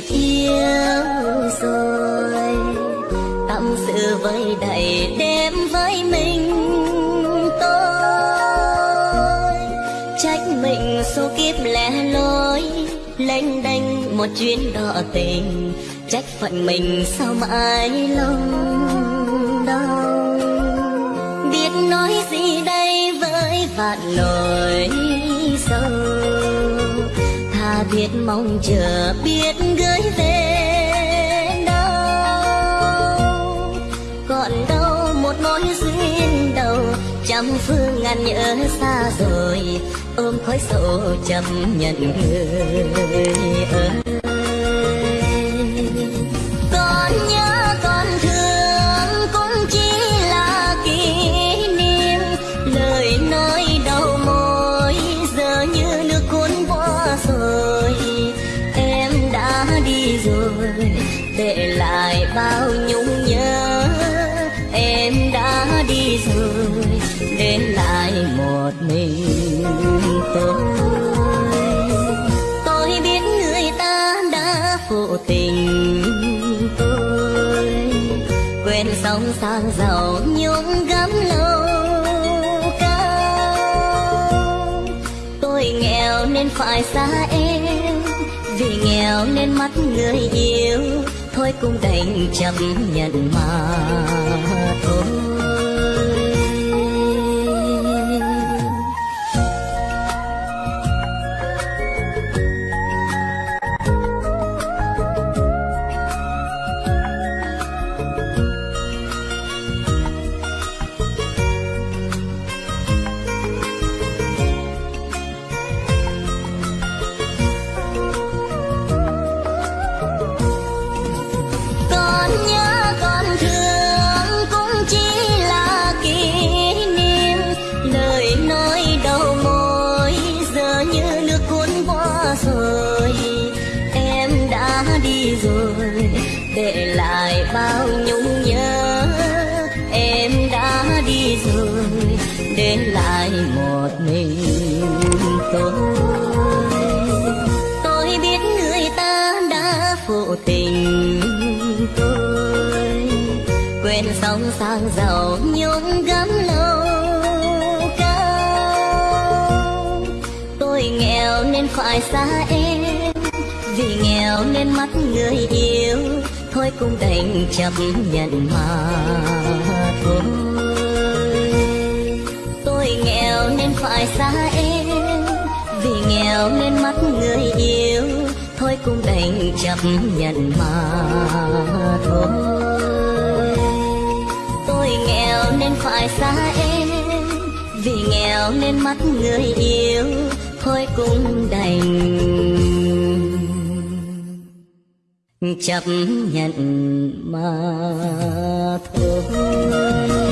phiêu rồi tâm sự với đầy đêm với mình tôi trách mình số kiếp lẻ loi lênh đênh một chuyến đò tình trách phận mình sao mãi lòng đau biết nói gì đây với vạn nỗi sâu biết mong chờ, biết gửi về đâu. Còn đâu một mối duyên đầu, trăm phương ngàn nhớ xa rồi, ôm khói sầu chấp nhận người ơi. Đi rồi, để lại bao nhung nhớ. Em đã đi rồi, để lại một mình tôi. Tôi biết người ta đã phụ tình tôi. Quên sóng sang giàu nhung gấm lâu cao. Tôi nghèo nên phải xa em nên mắt người yêu. Thôi cũng đành chấp nhận mà thôi. Đi rồi, để lại bao nhung nhớ. Em đã đi rồi, để lại một mình tôi. Tôi biết người ta đã phụ tình tôi. Quên sóng sang giàu nhung gấm lâu cao. Tôi nghèo nên phải xa em vì nghèo nên mắt người yêu. Thôi cũng đành chấp nhận mà thôi. Tôi nghèo nên phải xa em, vì nghèo nên mắt người yêu. Thôi cũng đành chấp nhận mà thôi. Tôi nghèo nên phải xa em, vì nghèo nên mắt người yêu. Thôi cũng đành chấp nhận mà thôi.